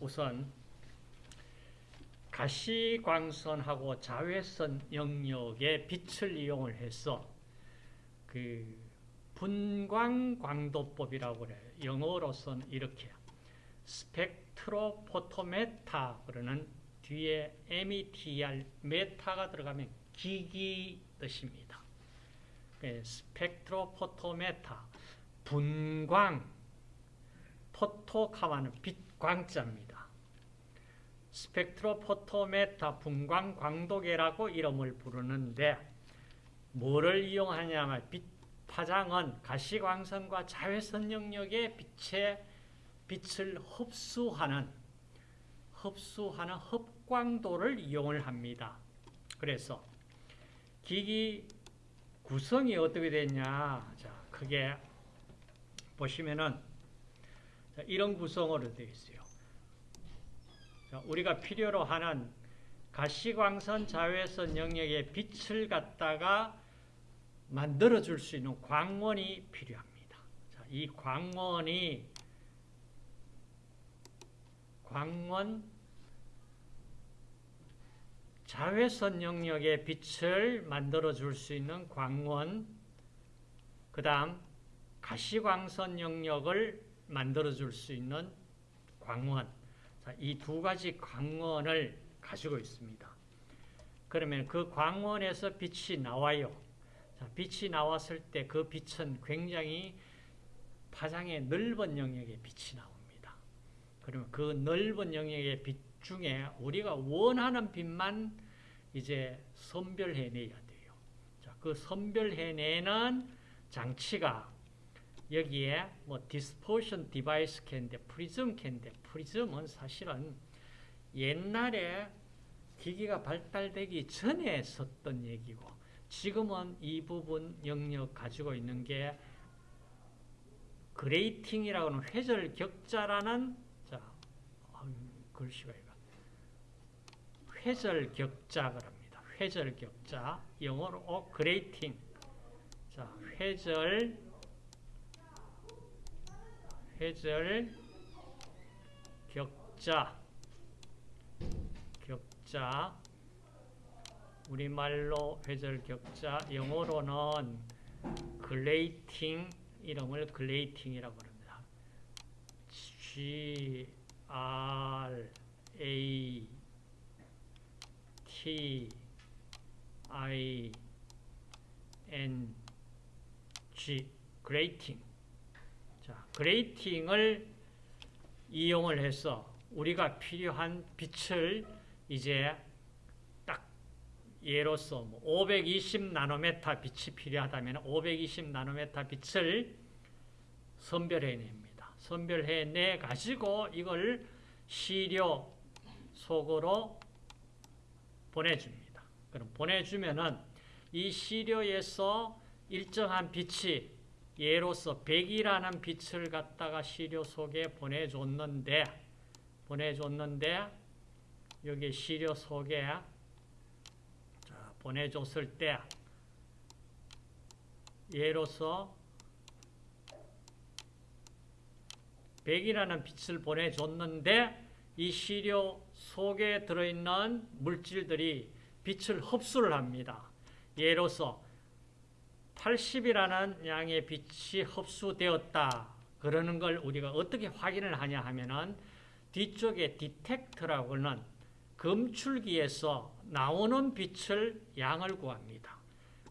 우선 가시광선하고 자외선 영역의 빛을 이용을 해서 그 분광광도법이라고 그래요. 영어로서는 이렇게 spectrophotometer 그러는 뒤에 METR 메타가 들어가면 기기 뜻입니다. 네, spectrophotometer 분광 포토카마는 빛광자입니다. 스펙트로포토메타 분광 광도계라고 이름을 부르는데 뭐를 이용하냐면 빛 파장은 가시광선과 자외선 영역의 빛의 빛을 흡수하는 흡수하는 흡광도를 이용을 합니다. 그래서 기기 구성이 어떻게 되냐? 자, 크게 보시면은 이런 구성으로 되어 있어요. 자, 우리가 필요로 하는 가시광선 자외선 영역의 빛을 갖다가 만들어 줄 수 있는 광원이 필요합니다. 자, 이 광원이 광원 자외선 영역의 빛을 만들어 줄 수 있는 광원 그 다음 가시광선 영역을 만들어 줄 수 있는 광원 이 두 가지 광원을 가지고 있습니다. 그러면 그 광원에서 빛이 나와요. 자, 빛이 나왔을 때 그 빛은 굉장히 파장의 넓은 영역의 빛이 나옵니다. 그러면 그 넓은 영역의 빛 중에 우리가 원하는 빛만 이제 선별해내야 돼요. 자, 그 선별해내는 장치가 여기에 뭐 dispersion device 캔데 프리즘 캔데 프리즘은 사실은 옛날에 기기가 발달되기 전에 썼던 얘기고 지금은 이 부분 영역 가지고 있는 게 grating이라고 하는 회절 격자라는 자 글씨가 이거. 회절 격자 그럽니다. 회절 격자. 영어로 어, grating 자 회절 회절 격자 격자 우리말로 회절 격자, 영어로는 grating 이름을 grating이라고 합니다. G R A T I N G grating. 자, grating을 이용을 해서 우리가 필요한 빛을 이제 예로서 520뭐 나노메타 빛이 필요하다면 520 나노메타 빛을 선별해냅니다. 선별해내 가지고 이걸 시료 속으로 보내줍니다. 그럼 보내주면은 이 시료에서 일정한 빛이 예로서 100이라는 빛을 갖다가 시료 속에 보내줬는데 보내줬는데 여기 시료 속에 보내줬을 때 예로서 100이라는 빛을 보내줬는데 이 시료 속에 들어있는 물질들이 빛을 흡수를 합니다. 예로서 80이라는 양의 빛이 흡수되었다. 그러는 걸 우리가 어떻게 확인을 하냐 하면은 뒤쪽에 디텍터라고 하는 검출기에서 나오는 빛을 양을 구합니다.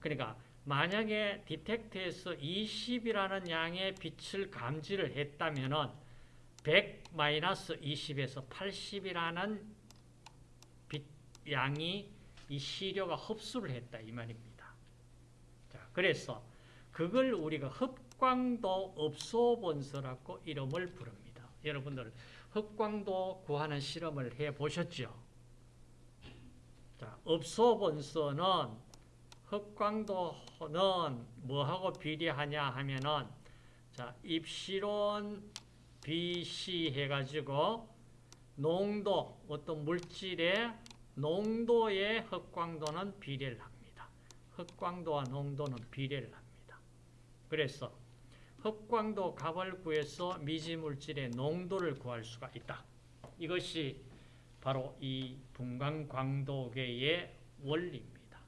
그러니까 만약에 디텍트에서 20이라는 양의 빛을 감지를 했다면 100-20에서 80이라는 빛 양이 이 시료가 흡수를 했다 이 말입니다. 자, 그래서 그걸 우리가 흡광도 업소본서라고 이름을 부릅니다. 여러분들 흡광도 구하는 실험을 해 보셨죠? 자, 업소본서는 흑광도는 뭐하고 비례하냐 하면은 자, 입시론 BC 해가지고 농도, 어떤 물질의 농도의 흑광도는 비례를 합니다. 흑광도와 농도는 비례를 합니다. 그래서 흑광도 구해서 미지물질의 농도를 구할 수가 있다. 이것이 바로 이 분광광도계의 원리입니다.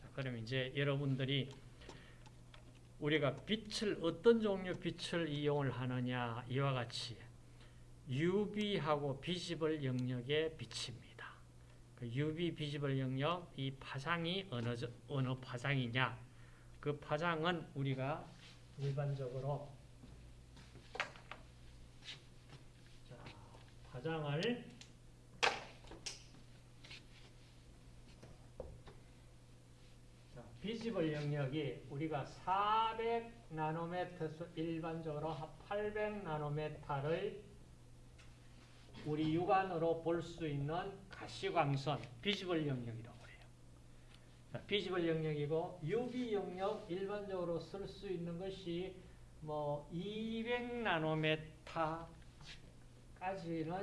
자, 그럼 이제 여러분들이 우리가 빛을 어떤 종류 빛을 이용을 하느냐 이와 같이 UV하고 비지블 영역의 빛입니다. 그 UV 비지블 영역 이 파장이 어느 저- 어느 파장이냐? 그 파장은 우리가 일반적으로 자, 파장을 자, 비지블 영역이 우리가 400 나노메터에서 일반적으로 800 나노메타를 우리 육안으로 볼 수 있는 가시광선 비지블 영역이라고 해요. 자, 비지블 영역이고 UV 영역 일반적으로 쓸 수 있는 것이 뭐 200 나노메타까지는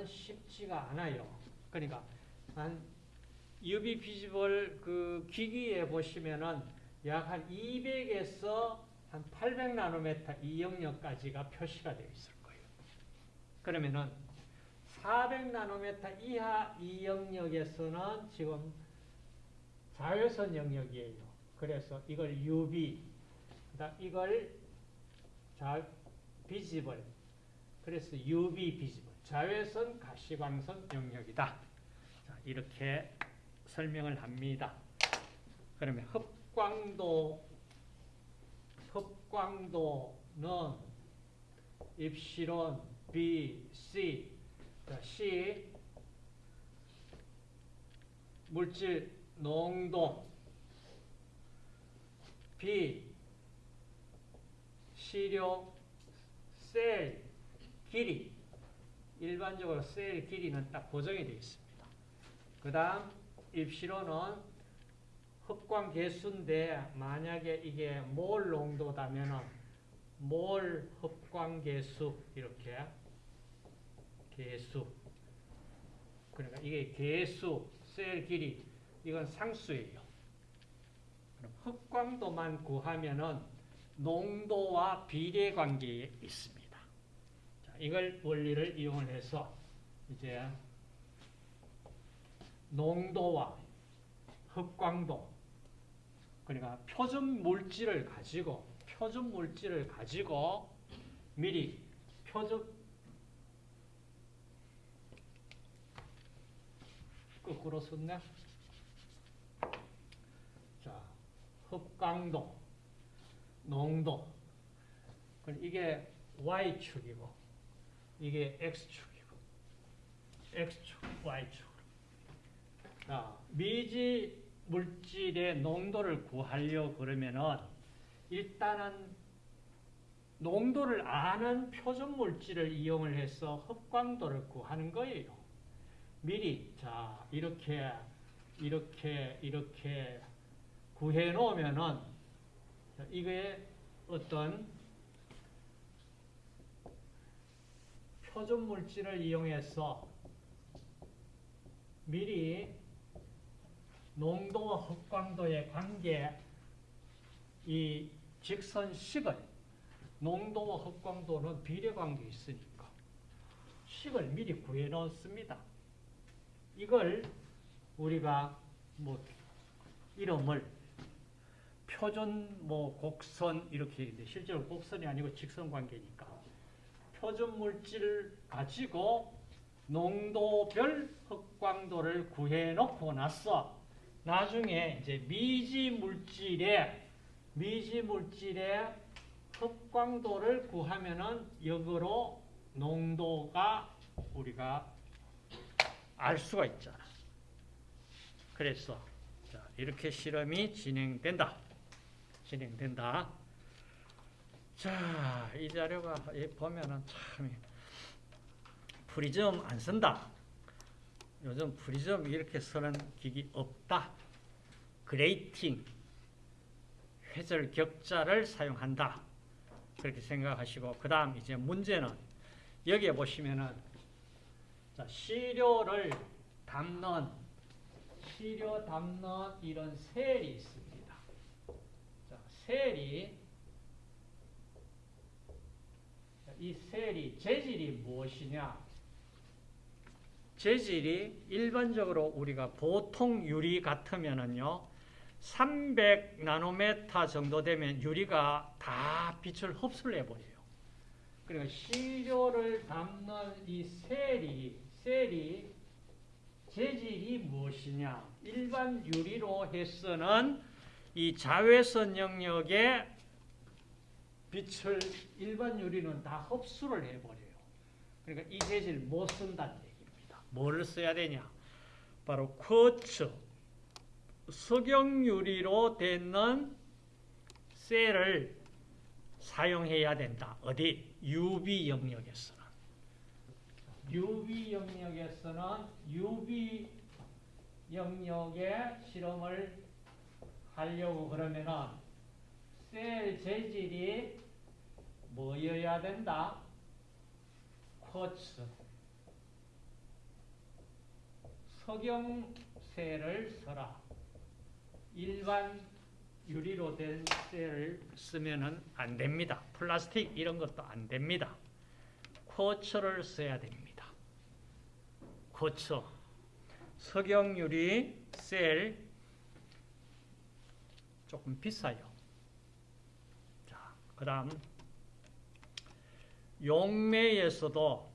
쉽지가 않아요. 그러니까 한 UV 비지블 그 기기에 보시면은 약 한 200에서 한 800 나노메타 이 영역까지가 표시가 되어 있을 거예요. 그러면은 400 나노메타 이하 이 영역에서는 지금 자외선 영역이에요. 그래서 이걸 UV, 이걸 자 비지블, 그래서 UV 비지블, 자외선 가시광선 영역이다. 자, 이렇게 설명을 합니다. 그러면 흡광도, 흡광도는 입시론 B, C, 자, C 물질 농도 B 시료. 셀. 길이. 일반적으로 셀 길이는 딱 고정이 되어 있습니다. 그 다음 입시로는 흡광 개수인데 만약에 이게 몰 농도다면은 몰 흡광 개수 이렇게 개수 그러니까 이게 개수 셀 길이 이건 상수예요. 그럼 흡광도만 구하면은 농도와 비례 관계에 있습니다. 자, 이걸 원리를 이용해서 이제 농도와 흡광도 그러니까 표준 물질을 가지고 표준 물질을 가지고 미리 표준 거꾸로 썼네. 자, 흡광도, 농도. 그럼 이게 y축이고, 이게 x축이고, x축, y축. 자, 미지 물질의 농도를 구하려 그러면은 일단은 농도를 아는 표준 물질을 이용을 해서 흡광도를 구하는 거예요. 미리 자 이렇게 이렇게 이렇게 구해 놓으면은 이게 어떤 표준 물질을 이용해서 미리 농도와 흡광도의 관계 이 직선식을 농도와 흡광도는 비례 관계 있으니까 식을 미리 구해 놓습니다. 이걸 우리가 뭐 이름을 표준 뭐 곡선 이렇게 있는데 실제로 곡선이 아니고 직선 관계니까 표준 물질을 가지고 농도별 흡광도를 구해 놓고 나서 나중에 이제 미지 물질의 미지 물질의 흡광도를 구하면은 역으로 농도가 우리가 알 수가 있잖아. 그래서 자, 이렇게 실험이 진행된다. 진행된다. 자, 이 자료가 이 보면은 참 프리즘 안 쓴다. 요즘 프리즘 이렇게 쓰는 기기 없다. grating 회절 격자를 사용한다. 그렇게 생각하시고 그 다음 이제 문제는 여기에 보시면은 자, 시료를 담는 시료 담는 이런 cell이 있습니다. 자, cell이 자, 이 cell이 재질이 무엇이냐? 재질이 일반적으로 우리가 보통 유리 같으면은요, 300 나노메타 정도 되면 유리가 다 빛을 흡수를 해버려요. 그러니까 시료를 담는 이 셀이, 셀이 재질이 무엇이냐? 일반 유리로 해서는 이 자외선 영역에 빛을 일반 유리는 다 흡수를 해버려요. 그러니까 이 재질 못 쓴다는 얘기입니다. 뭐를 써야 되냐? 바로 쿼츠, 석영유리로 되는 셀을 사용해야 된다. 어디? UV 영역에서는. UV 영역에서는 UV 영역에 실험을 하려고 그러면은 셀 재질이 뭐여야 된다? 쿼츠. 석영셀을 써라. 일반 유리로 된 셀을 쓰면은 안 됩니다. 플라스틱 이런 것도 안 됩니다. 쿼츠를 써야 됩니다. 쿼츠. 석영유리 셀 조금 비싸요. 자, 그 다음 용매에서도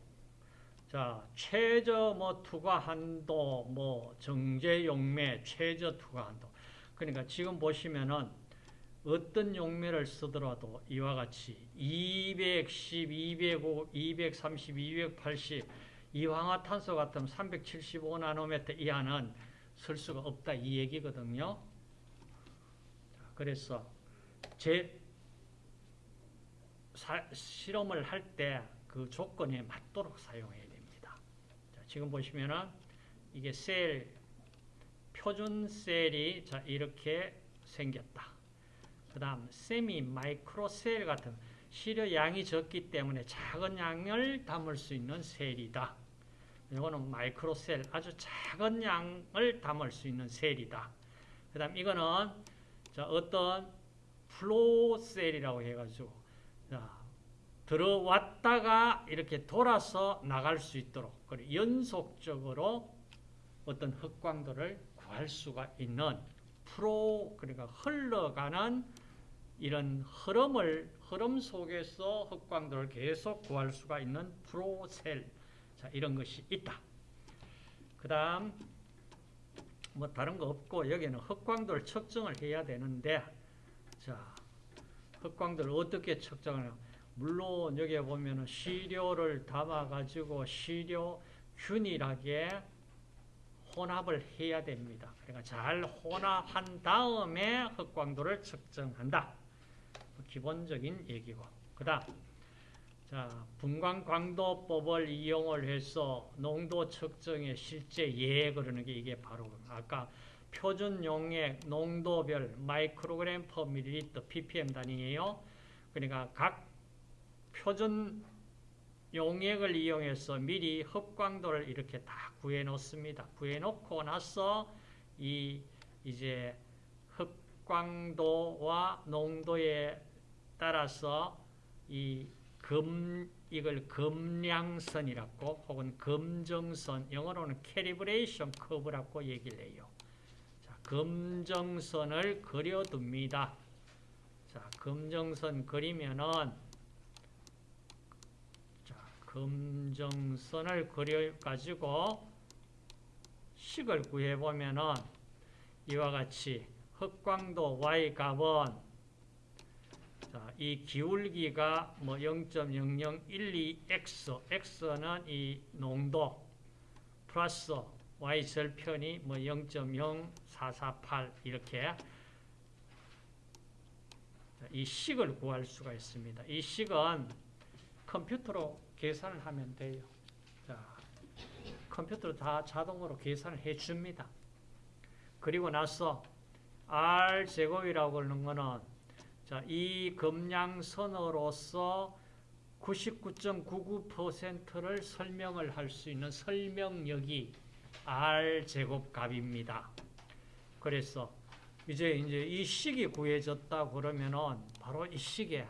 자, 최저 뭐 투과 한도, 뭐 정제 용매, 최저 투과 한도. 그러니까 지금 보시면은 어떤 용매를 쓰더라도 이와 같이 210, 205, 230, 280 이황화탄소 같은 375 나노미터 이하는 쓸 수가 없다 이 얘기거든요. 그래서 제 사, 실험을 할 때 그 조건에 맞도록 사용해야 됩니다. 자, 지금 보시면은 이게 셀 표준 셀이 자 이렇게 생겼다. 그 다음 세미 마이크로 셀 같은 시료 양이 적기 때문에 작은 양을 담을 수 있는 셀이다. 이거는 micro cell 아주 작은 양을 담을 수 있는 cell이다. 그 다음 이거는 자 어떤 flow cell이라고 해가지고 자 들어왔다가 이렇게 돌아서 나갈 수 있도록 그리고 연속적으로 어떤 흡광도를 구할 수가 있는 flow 그러니까 흘러가는 이런 흐름을 흐름 속에서 흡광도를 계속 구할 수가 있는 flow cell 자 이런 것이 있다. 그 다음 뭐 다른 거 없고 여기는 흑광도를 측정을 해야 되는데 자 흑광도를 어떻게 측정하냐 물론 여기에 보면은 시료를 담아 가지고 시료 균일하게 혼합을 해야 됩니다. 그러니까 잘 혼합한 다음에 흑광도를 측정한다. 기본적인 얘기고. 그 다음 자, 분광 광도법을 이용을 해서 농도 측정의 실제 예 그러는 게 이게 바로 아까 표준 용액 농도별 마이크로그램 퍼 밀리리터 ppm 단위예요. 그러니까 각 표준 용액을 이용해서 미리 흡광도를 이렇게 다 구해 놓습니다. 구해 놓고 나서 이 이제 흡광도와 농도에 따라서 이 검 이걸 검량선이라고 혹은 검정선 영어로는 calibration curve라고 얘기를 해요. 자, 검정선을 그려둡니다. 자, 검정선 그리면은 검정선을 그려가지고 식을 구해보면은 이와 같이 흑광도 Y값은 자, 이 기울기가 뭐 0.0012x, x는 이 농도 플러스 y 절편이 뭐 0.0448 이렇게 이 식을 구할 수가 있습니다. 이 식은 컴퓨터로 계산을 하면 돼요. 자, 컴퓨터로 다 자동으로 계산을 해줍니다. 그리고 나서 R 제곱이라고 하는 거는 자, 이 금량선으로서 99.99%를 설명을 할 수 있는 설명력이 R 제곱 값입니다. 그래서 이제 이제 이 식이 구해졌다 그러면은 바로 이 식에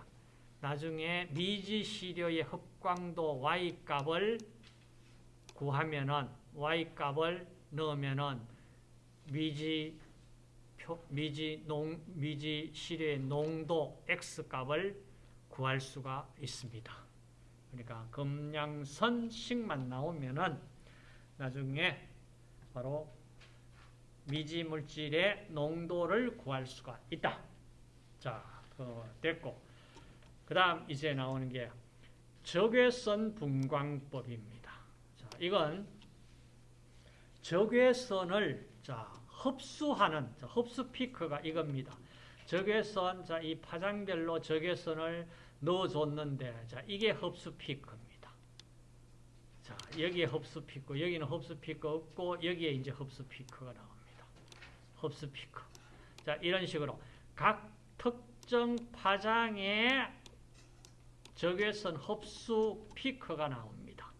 나중에 미지 시료의 흡광도 Y 값을 구하면은 y 값을 넣으면은 미지 표, 미지 농 미지 실의 농도 x 값을 구할 수가 있습니다. 그러니까 금양선 식만 나오면은 나중에 바로 미지 물질의 농도를 구할 수가 있다. 자, 그 됐고. 그 다음 이제 나오는 게 적외선 분광법입니다. 자, 이건 적외선을 자, 흡수하는 자, 흡수 피크가 이겁니다. 적외선 자, 이 파장별로 적외선을 넣어 줬는데 자, 이게 흡수 피크입니다. 자, 여기에 흡수 피크, 여기는 흡수 피크 없고 여기에 이제 흡수 피크가 나옵니다. 흡수 피크. 자, 이런 식으로 각 특정 파장의 적외선 흡수 피크가 나옵니다.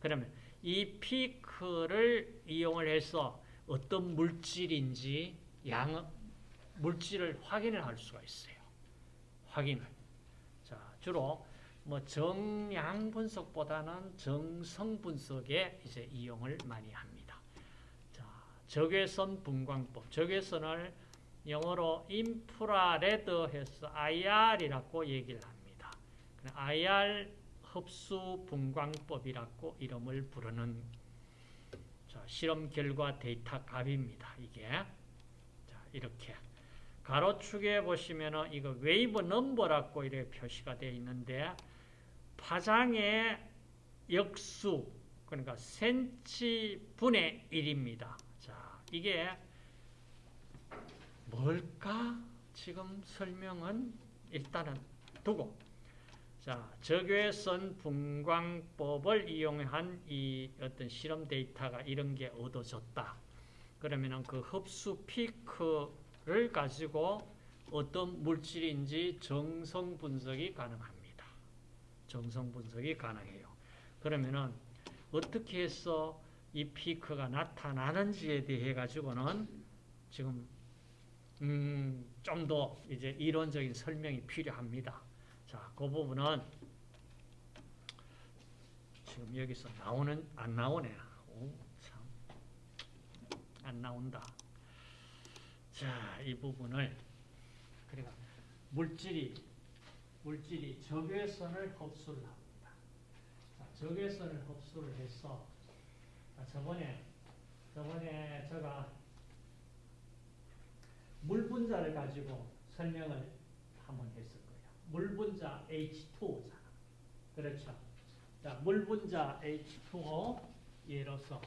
그러면 이 피크를 이용을 해서 어떤 물질인지 양 물질을 확인을 할 수가 있어요. 확인을. 자, 주로 뭐 정량 분석보다는 정성 분석에 이제 이용을 많이 합니다. 자, 적외선 분광법. 적외선을 영어로 infrared 해서 IR이라고 얘기를 합니다. IR 흡수 분광법이라고 이름을 부르는 자, 실험 결과 데이터 값입니다. 이게 자, 이렇게 가로축에 보시면은 이거 wave number라고 이렇게 표시가 되어 있는데 파장의 역수 그러니까 센치 분의 1입니다. 자, 이게 뭘까? 지금 설명은 일단은 두고 자, 적외선 분광법을 이용한 이 어떤 실험 데이터가 이런 게 얻어졌다. 그러면은 그 흡수 피크를 가지고 어떤 물질인지 정성 분석이 가능합니다. 정성 분석이 가능해요. 그러면은 어떻게 해서 이 피크가 나타나는지에 대해 가지고는 지금 음, 좀 더 이제 이론적인 설명이 필요합니다. 자, 그 부분은 지금 여기서 나오는 안 나오네. 오, 참. 안 나온다. 자, 이 부분을 그러니까 물질이 물질이 적외선을 흡수를 합니다. 자, 적외선을 흡수를 해서 자, 저번에 저번에 제가 물 분자를 가지고 설명을 한번 거예요. 물 분자 H2O잖아. 그렇죠? 자, 물 분자 H2O 예로서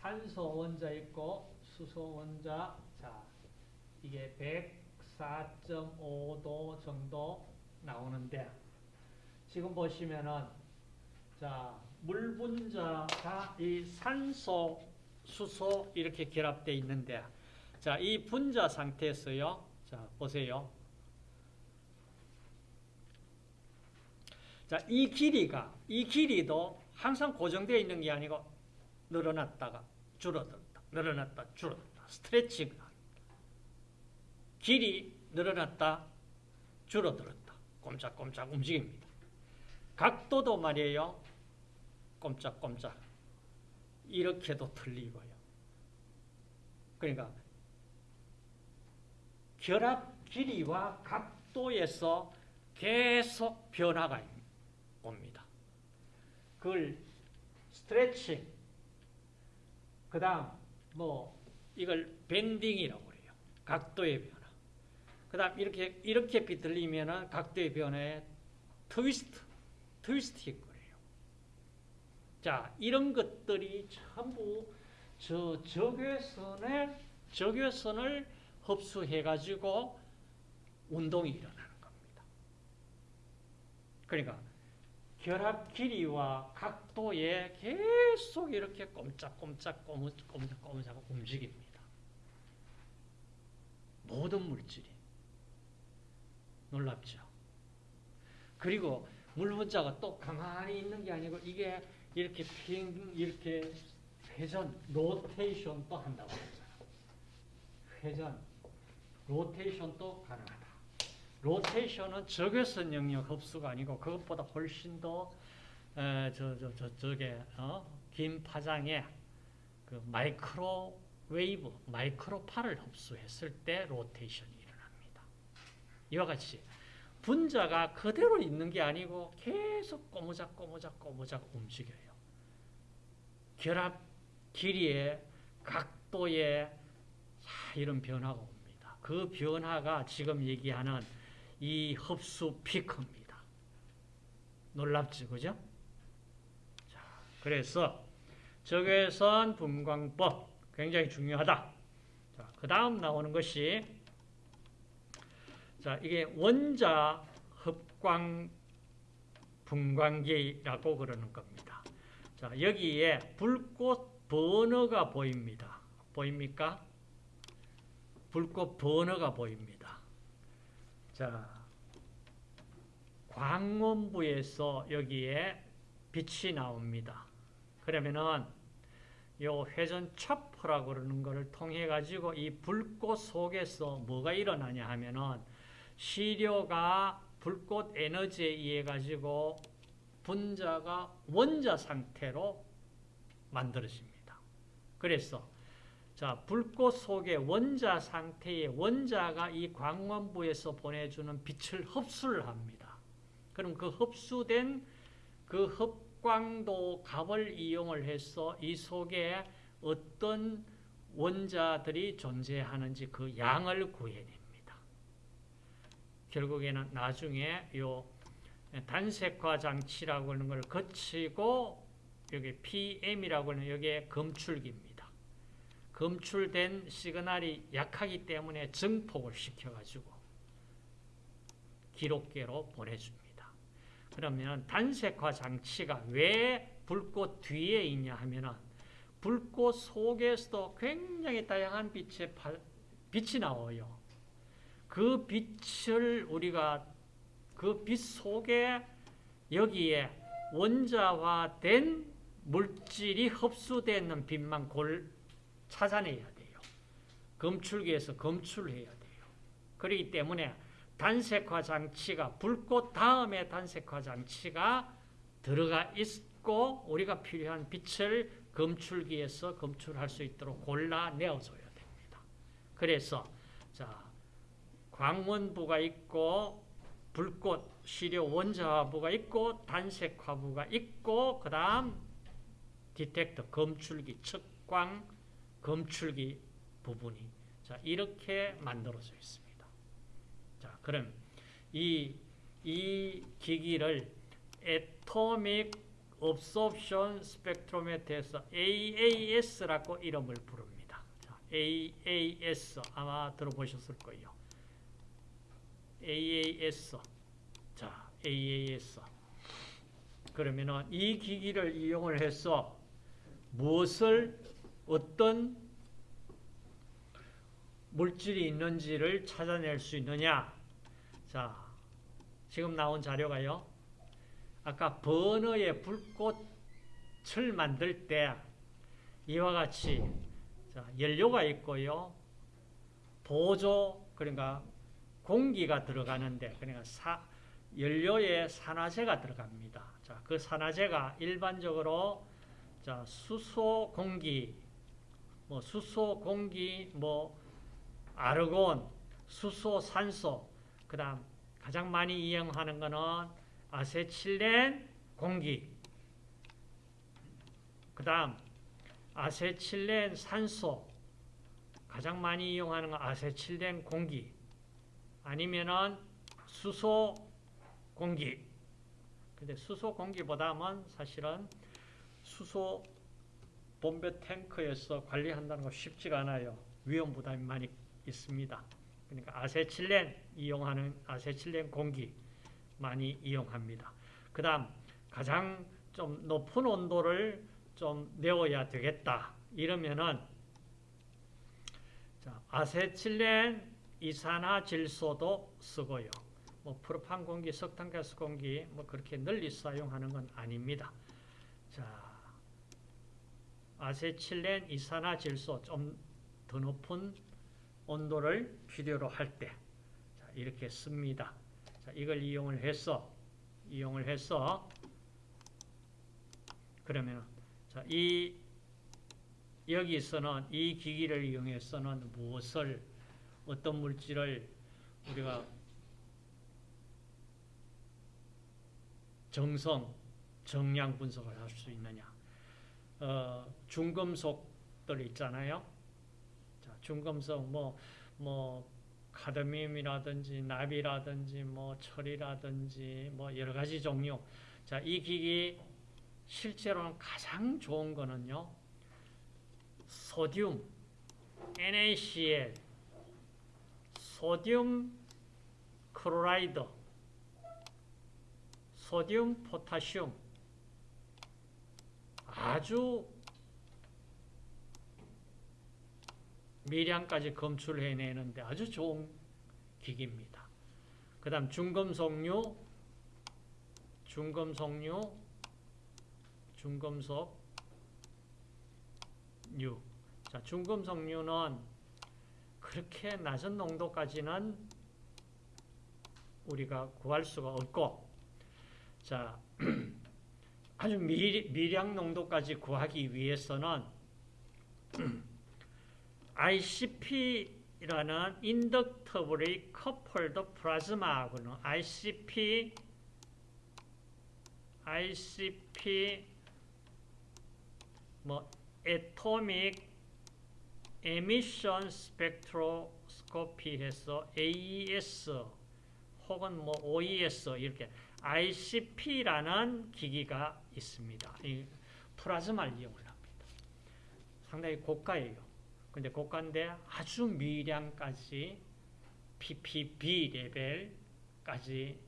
산소 원자 있고 수소 원자 자, 이게 104.5도 정도 나오는데 지금 보시면은 자, 물 분자가 이 산소 수소 이렇게 결합되어 있는데 자, 이 분자 상태에서요. 자, 보세요. 자, 이 길이가 이 길이도 항상 고정되어 있는 게 아니고 늘어났다가 줄어들었다. 늘어났다 줄어들었다. 스트레칭. 길이 늘어났다 줄어들었다. 꼼짝꼼짝 움직입니다. 각도도 말이에요. 꼼짝꼼짝. 이렇게도 틀리고요. 그러니까 결합 길이와 각도에서 계속 변화가 옵니다. 그걸 스트레칭, 그 다음 뭐 이걸 밴딩이라고 그래요. 각도의 변화. 그 다음 이렇게 이렇게 비틀리면 각도의 변화에 트위스트, 트위스트일 거예요. 자, 이런 것들이 전부 저 적외선의 적외선을 흡수해가지고 운동이 일어나는 겁니다. 그러니까 결합 길이와 각도에 계속 이렇게 꼼짝 꼼짝 꼼짝 꼼짝 움직입니다. 모든 물질이 놀랍죠. 그리고 물 분자가 또 가만히 있는 게 아니고 이게 이렇게 핑 이렇게 회전 로테이션도 한다고 했잖아요. 회전 rotation도 가능하다. rotation은 적외선 영역 흡수가 아니고 그것보다 훨씬 더 에, 저, 저, 저, 저게, 어? 긴 파장에 그 microwave, 마이크로파를 흡수했을 때 rotation이 일어납니다. 이와 같이 분자가 그대로 있는 게 아니고 계속 꼬무작 꼬무작 꼬무작 움직여요. 결합 길이에 각도에 이런 변화가 옵니다. 그 변화가 지금 얘기하는 이 흡수 피크입니다. 놀랍지, 그죠? 자, 그래서 적외선 분광법 굉장히 중요하다. 자, 그 다음 나오는 것이 자, 이게 원자 흡광 분광기라고 그러는 겁니다. 자, 여기에 불꽃 버너가 보입니다. 보입니까? 불꽃 버너가 보입니다. 자, 광원부에서 여기에 빛이 나옵니다. 그러면은 요 회전 차프라고 그러는 것을 통해 가지고 이 불꽃 속에서 뭐가 일어나냐 하면은 시료가 불꽃 에너지에 의해 가지고 분자가 원자 상태로 만들어집니다. 그래서 자, 불꽃 속의 원자 상태의 원자가 이 광원부에서 보내주는 빛을 흡수를 합니다. 그럼 그 흡수된 그 흡광도 값을 이용을 해서 이 속에 어떤 원자들이 존재하는지 그 양을 구해냅니다. 결국에는 나중에 요 단색화 장치라고 하는 걸 거치고 여기 PM이라고 하는 여기에 검출기입니다. 검출된 시그널이 약하기 때문에 증폭을 시켜가지고 기록계로 보내줍니다. 그러면 단색화 장치가 왜 불꽃 뒤에 있냐 하면은 불꽃 속에서도 굉장히 다양한 빛의 빛이 나와요. 그 빛을 우리가 그 빛 속에 여기에 원자화된 물질이 흡수되는 빛만 골 찾아내야 돼요. 검출기에서 검출해야 돼요. 그렇기 때문에 단색화 장치가 불꽃 다음에 단색화 장치가 들어가 있고 우리가 필요한 빛을 검출기에서 검출할 수 있도록 골라내어줘야 됩니다. 그래서 자 광원부가 있고 불꽃 시료 원자화부가 있고 단색화부가 있고 그 다음 디텍터 검출기 측광 검출기 부분이 자 이렇게 만들어져 있습니다. 자 그럼 이, 이 기기를 Atomic Absorption Spectrometer에서 AAS라고 이름을 부릅니다. 자, AAS 아마 들어보셨을 거예요. AAS 자 AAS 그러면은 이 기기를 이용을 해서 무엇을 어떤 물질이 있는지를 찾아낼 수 있느냐? 자, 지금 나온 자료가요. 아까 버너의 불꽃을 만들 때 이와 같이 자, 연료가 있고요. 보조 그러니까 공기가 들어가는데 그러니까 사, 연료에 산화제가 들어갑니다. 자, 그 산화제가 일반적으로 자, 수소 공기 뭐 수소, 공기, 뭐 아르곤, 수소, 산소, 그 다음 가장 많이 이용하는 거는 아세틸렌 공기, 그 다음 아세틸렌 산소, 가장 많이 이용하는 건 아세틸렌 공기, 아니면은 수소 공기. 근데 수소 공기보다는 사실은 수소 본배 탱크에서 관리한다는 거 쉽지가 않아요. 위험 부담이 많이 있습니다. 그러니까 아세틸렌 이용하는 아세틸렌 공기 많이 이용합니다. 그 다음 가장 좀 높은 온도를 좀 내어야 되겠다. 이러면은 자, 아세틸렌 이산화질소도 쓰고요. 뭐 프로판 공기, 석탄가스 공기 뭐 그렇게 널리 사용하는 건 아닙니다. 자, 아세틸렌 이산화질소 좀 더 높은 온도를 필요로 할 때 이렇게 씁니다. 자, 이걸 이용을 해서 이용을 해서 그러면 자, 이 여기서는 이 기기를 이용해서는 무엇을 어떤 물질을 우리가 정성, 정량 분석을 할 수 있느냐? 어, 중금속들 있잖아요. 자, 중금속 뭐 뭐 카드뮴이라든지 납이라든지 뭐 철이라든지 뭐 여러 가지 종류. 자, 이 기기 실제로는 가장 좋은 거는요. 소듐, NaCl, 소듐 크로라이드, 소듐 포타슘 아주 미량까지 검출해내는데 아주 좋은 기기입니다. 그 다음 중금속류, 중금속류, 중금속류. 자, 중금속류는 그렇게 낮은 농도까지는 우리가 구할 수가 없고, 자, 아주 미, 미량 농도까지 구하기 위해서는 ICP라는 인덕터블리 커플드 플라즈마하고는 ICP ICP 뭐 atomic emission spectroscopy 해서 AES 혹은 뭐 OES 이렇게 ICP라는 기기가 있습니다. 이 플라즈마를 이용을 합니다. 상당히 고가예요. 근데 고가인데 아주 미량까지 PPB 레벨까지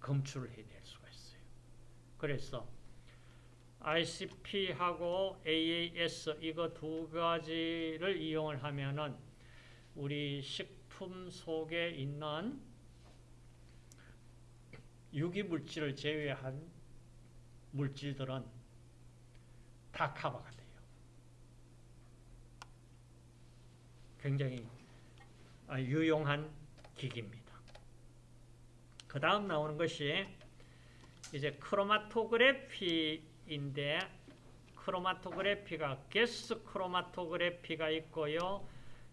검출을 해낼 수가 있어요. 그래서 ICP하고 AAS 이거 두 가지를 이용을 하면은 우리 식품 속에 있는 유기 물질을 제외한 물질들은 다 커버가 돼요. 굉장히 유용한 기기입니다. 그 다음 나오는 것이 이제 크로마토그래피인데 크로마토그래피가 gas chromatography가 있고요.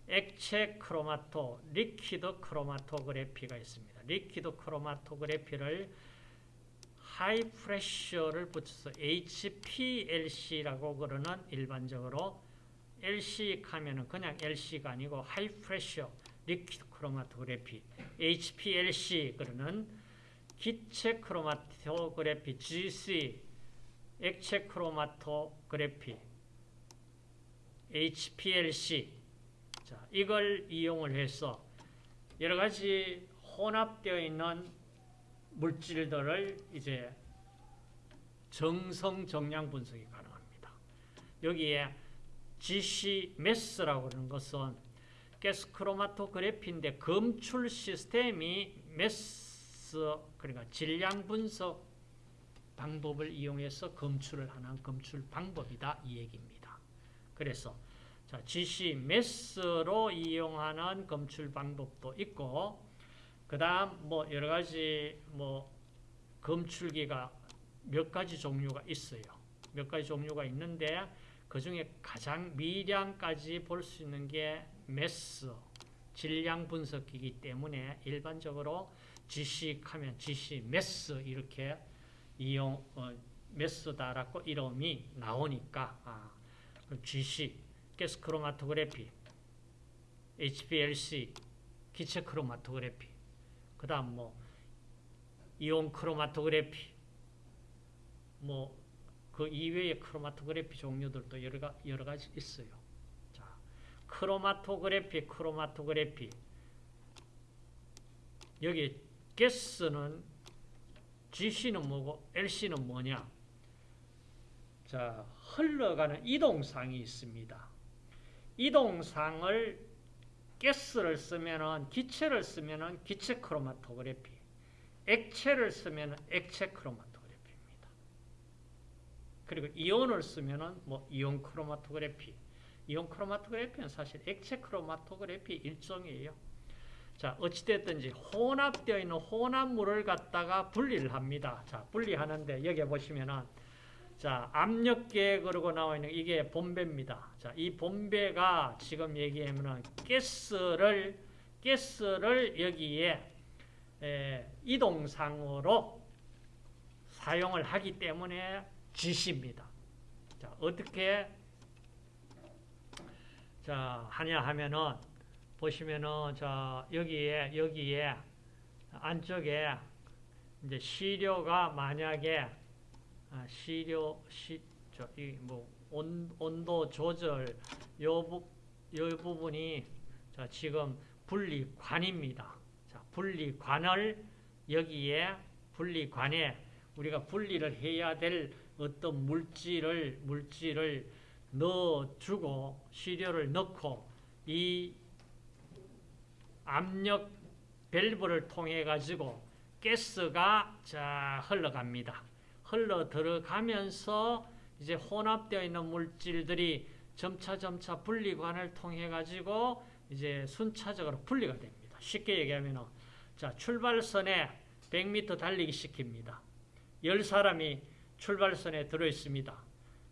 액체 크로마토, liquid chromatography가 있습니다. liquid chromatography를 high pressure를 붙여서 HPLC라고 그러는 일반적으로 LC 하면은 그냥 LC가 아니고 high pressure liquid chromatography HPLC 그러는 기체 크로마토그래피 GC 액체 크로마토그래피 HPLC 자, 이걸 이용을 해서 여러 가지 혼합되어 있는 물질들을 이제 정성 정량 분석이 가능합니다. 여기에 GC mass라고 하는 것은 가스 크로마토그래피인데 검출 시스템이 mass 그러니까 질량 분석 방법을 이용해서 검출을 하는 검출 방법이다 이 얘기입니다. 그래서 자, GC mass로 이용하는 검출 방법도 있고 그 다음 뭐 여러 가지 뭐 검출기가 몇 가지 종류가 있어요. 몇 가지 종류가 있는데 그 중에 가장 미량까지 볼 수 있는 게 mass, 질량 분석기이기 때문에 일반적으로 GC하면 GC mass 이렇게 이용 어, mass다라고 이름이 나오니까 아, GC 가스 크로마토그래피, HPLC 기체 크로마토그래피, 그 다음 뭐 이온 크로마토그래피, 뭐 그 이외의 크로마토그래피 종류들도 여러, 여러 가지 있어요. 자, 크로마토그래피, 크로마토그래피. 여기 가스는 GC는 뭐고 LC는 뭐냐? 자, 흘러가는 이동상이 있습니다. 이동상을 가스를 쓰면은 기체를 쓰면은 기체 크로마토그래피, 액체를 쓰면은 액체 크로마토그래피입니다. 그리고 이온을 쓰면은 뭐 이온 크로마토그래피. 이온 크로마토그래피는 사실 액체 크로마토그래피 일종이에요. 자, 어찌됐든지 혼합되어 있는 혼합물을 갖다가 분리를 합니다. 자, 분리하는데 여기 보시면은 자, 압력계 그러고 나와 있는 이게 본배입니다. 자, 이 본배가 지금 얘기하면은 가스를 가스를 여기에 에, 이동상으로 사용을 하기 때문에 지시입니다. 자, 어떻게 자, 하냐 하면은 보시면은 자, 여기에 여기에 안쪽에 이제 시료가 만약에 아, 시료 시 저이 뭐 온도 조절 요, 부, 요 부분이 자, 지금 분리관입니다. 자, 분리관을 여기에 분리관에 우리가 분리를 해야 될 어떤 물질을 물질을 넣어주고 시료를 넣고 이 압력 밸브를 통해 가지고 가스가 자 흘러갑니다. 흘러 들어가면서 이제 혼합되어 있는 물질들이 점차 점차 분리관을 통해 가지고 이제 순차적으로 분리가 됩니다. 쉽게 얘기하면 자 출발선에 100m 달리기 시킵니다. 10사람이 출발선에 들어 있습니다.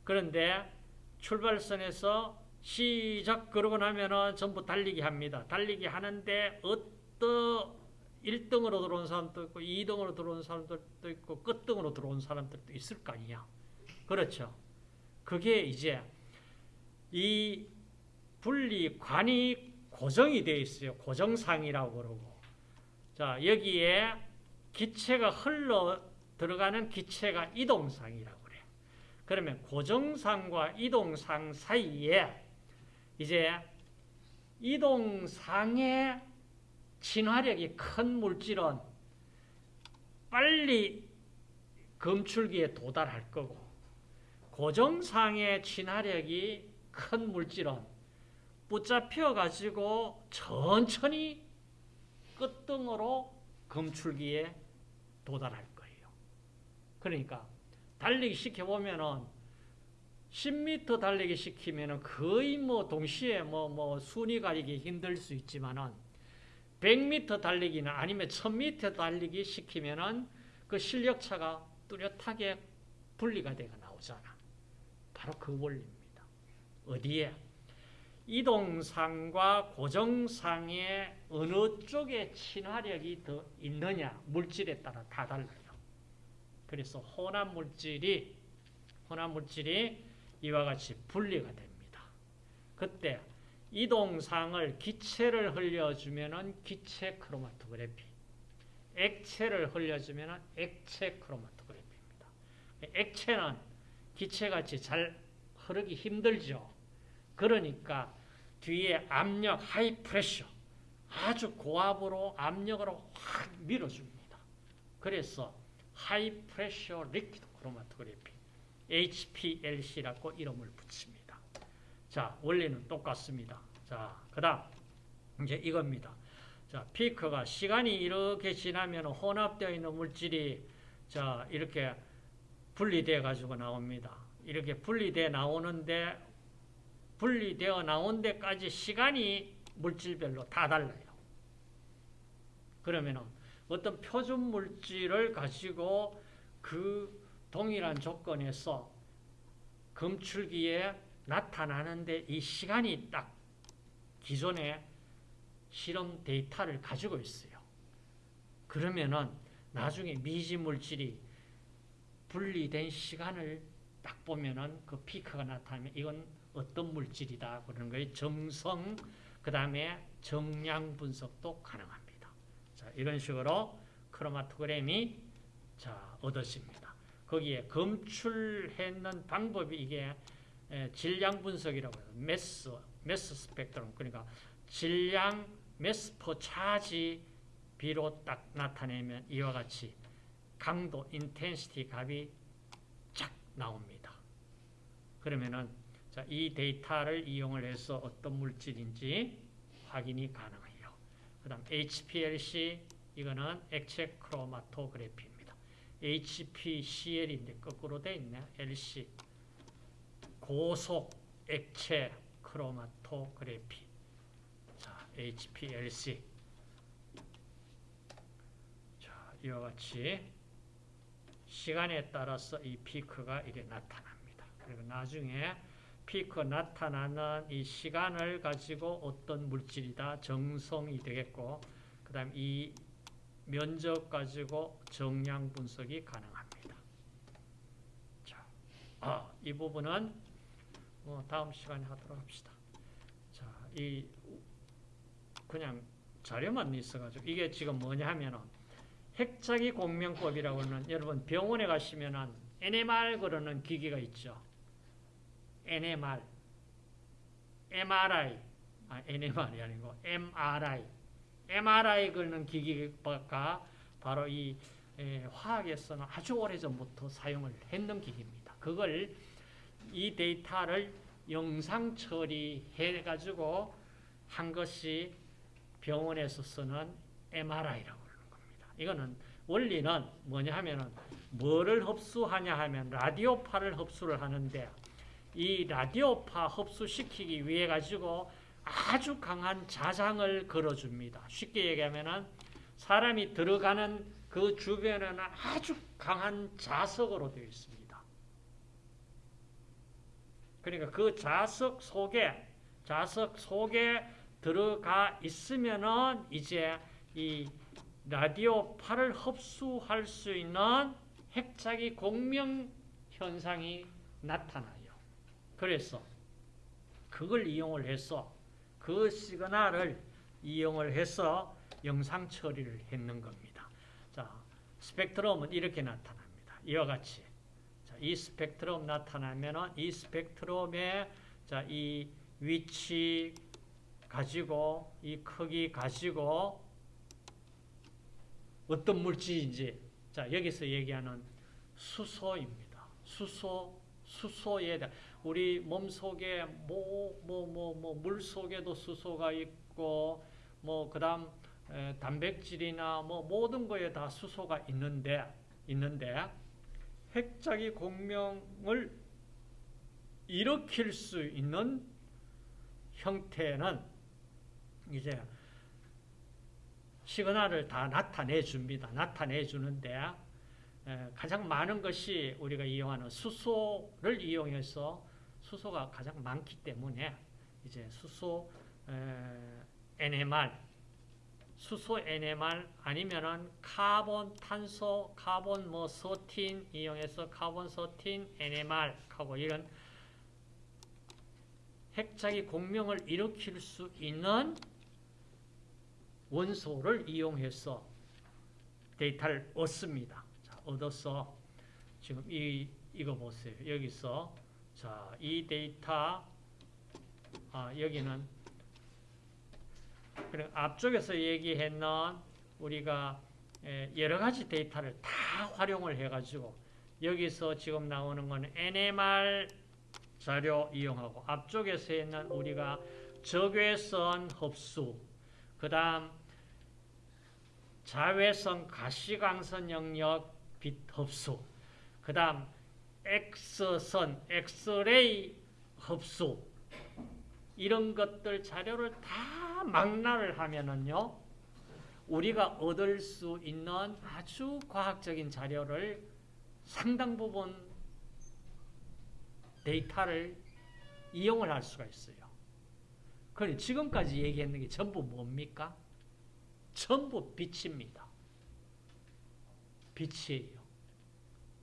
그런데 출발선에서 시작 그러고 나면은 전부 달리기 합니다. 달리기 하는데 어떤 1등으로 들어온 사람도 있고 2등으로 들어온 사람들도 있고 끝등으로 들어온 사람들도 있을 거 아니야. 그렇죠. 그게 이제 이 분리관이 고정이 되어 있어요. 고정상이라고 그러고. 자, 여기에 기체가 흘러 들어가는 기체가 이동상이라고 그래요. 그러면 고정상과 이동상 사이에 이제 이동상의 진화력이 큰 물질은 빨리 검출기에 도달할 거고 고정상의 진화력이 큰 물질은 붙잡혀 가지고 천천히 끝등으로 검출기에 도달할 거예요. 그러니까 달리기 시켜보면은 10m 달리기 시키면은 거의 뭐 동시에 뭐, 뭐 순위 가리기 힘들 수 있지만은 100m 달리기는 아니면 1000m 달리기 시키면은 그 실력차가 뚜렷하게 분리가 되어 나오잖아. 바로 그 원리입니다. 어디에? 이동상과 고정상의 어느 쪽에 친화력이 더 있느냐 물질에 따라 다 달라요. 그래서 혼합 물질이 혼합 물질이 이와 같이 분리가 됩니다. 그때 이동상을 기체를 흘려주면은 기체 크로마토그래피, 액체를 흘려주면은 액체 크로마토그래피입니다. 액체는 기체같이 잘 흐르기 힘들죠. 그러니까 뒤에 압력 high pressure 아주 고압으로 압력으로 확 밀어줍니다. 그래서 high pressure liquid 크로마토그래피 HPLC라고 이름을 붙입니다. 자, 원리는 똑같습니다. 자, 그 다음 이제 이겁니다. 자, 피크가 시간이 이렇게 지나면 혼합되어 있는 물질이 자, 이렇게 분리돼 가지고 나옵니다. 이렇게 분리돼 나오는데 분리되어 나온 데까지 시간이 물질별로 다 달라요. 그러면 어떤 표준 물질을 가지고 그 동일한 조건에서 검출기에 나타나는데 이 시간이 딱 기존의 실험 데이터를 가지고 있어요. 그러면은 나중에 미지 물질이 분리된 시간을 딱 보면은 그 피크가 나타나면 이건 어떤 물질이다 그러는 거예요. 정성 그 다음에 정량 분석도 가능합니다. 자 이런 식으로 크로마토그램이 자 얻어집니다. 거기에 검출했는 방법이 이게 질량 분석이라고 해요. mass mass 스펙트럼 그러니까 질량 mass per charge 비로 딱 나타내면 이와 같이 강도 intensity 값이 쫙 나옵니다. 그러면은 자, 이 데이터를 이용을 해서 어떤 물질인지 확인이 가능해요. 그 다음 HPLC 이거는 액체 크로마토그래피입니다. HPCL인데 거꾸로 돼 있네. LC 고속 액체 크로마토그래피 자, HPLC 자, 이와 같이 시간에 따라서 이 피크가 이게 나타납니다. 그리고 나중에 피크 나타나는 이 시간을 가지고 어떤 물질이다 정성이 되겠고 그 다음 이 면적 가지고 정량 분석이 가능합니다. 자, 아, 이 부분은 뭐 다음 시간에 하도록 합시다. 자, 이 그냥 자료만 있어가지고 이게 지금 뭐냐 하면은 핵자기 공명법이라고 는 여러분 병원에 가시면은 NMR 그러는 기기가 있죠. NMR, MRI, 아, NMR이 아니고 MRI, MRI 그러는 기기가 바로 이 에, 화학에서는 아주 오래전부터 사용을 했는 기기입니다. 그걸 이 데이터를 영상 처리해 가지고 한 것이 병원에서 쓰는 MRI라고 그러는 겁니다. 이거는 원리는 뭐냐 하면은 뭐를 흡수하냐 하면 라디오파를 흡수를 하는데 이 라디오파 흡수시키기 위해 가지고 아주 강한 자장을 걸어줍니다. 쉽게 얘기하면은 사람이 들어가는 그 주변에는 아주 강한 자석으로 되어 있습니다. 그러니까 그 자석 속에 자석 속에 들어가 있으면은 이제 이 라디오 파를 흡수할 수 있는 핵자기 공명 현상이 나타나요. 그래서 그걸 이용을 해서 그 시그널을 이용을 해서 영상 처리를 했는 겁니다. 자, 스펙트럼은 이렇게 나타납니다. 이와 같이. 자, 이 스펙트럼 나타나면은 이 스펙트럼의 자, 이 위치 가지고 이 크기 가지고 어떤 물질인지 자, 여기서 얘기하는 수소입니다. 수소 수소에 대한 우리 몸 속에 뭐 뭐 뭐 뭐 물 속에도 수소가 있고 뭐 그다음 에, 단백질이나 뭐 모든 거에 다 수소가 있는데 있는데 핵자기 공명을 일으킬 수 있는 형태는 이제 시그널을 다 나타내 줍니다. 나타내 주는데 가장 많은 것이 우리가 이용하는 수소를 이용해서 수소가 가장 많기 때문에 이제 수소 NMR, 수소 NMR 아니면은 카본, 탄소, 카본 뭐 thirteen 이용해서 carbon thirteen NMR 하고 이런 핵자기 공명을 일으킬 수 있는 원소를 이용해서 데이터를 얻습니다. 자, 얻어서 지금 이 이거 보세요. 여기서 자, 이 데이터 아, 여기는 그래 앞쪽에서 얘기했는 우리가 여러 가지 데이터를 다 활용을 해가지고 여기서 지금 나오는 건 NMR 자료 이용하고 앞쪽에서 있는 우리가 적외선 흡수 그 다음 자외선 가시광선 영역 빛 흡수 그 다음 X선 엑스레이 흡수 이런 것들 자료를 다 망라를 하면은요 우리가 얻을 수 있는 아주 과학적인 자료를 상당 부분 데이터를 이용을 할 수가 있어요. 그래 지금까지 얘기했는 게 전부 뭡니까? 전부 빛입니다. 빛이에요.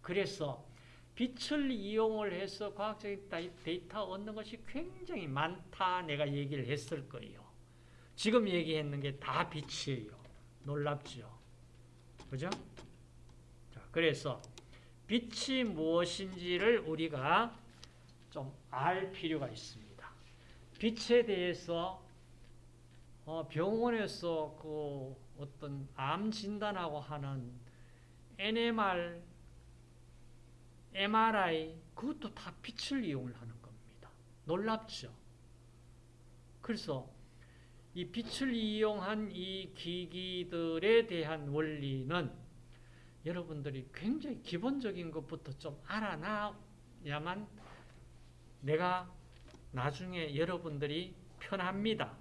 그래서 빛을 이용을 해서 과학적인 데이터 얻는 것이 굉장히 많다 내가 얘기를 했을 거예요. 지금 얘기했는 게 다 빛이에요. 놀랍죠? 그죠? 자, 그래서 빛이 무엇인지를 우리가 좀 알 필요가 있습니다. 빛에 대해서 어, 병원에서 그 어떤 암 진단하고 하는 NMR, MRI 그것도 다 빛을 이용을 하는 겁니다. 놀랍죠? 그래서 이 빛을 이용한 이 기기들에 대한 원리는 여러분들이 굉장히 기본적인 것부터 좀 알아놔야만 내가 나중에 여러분들이 편합니다.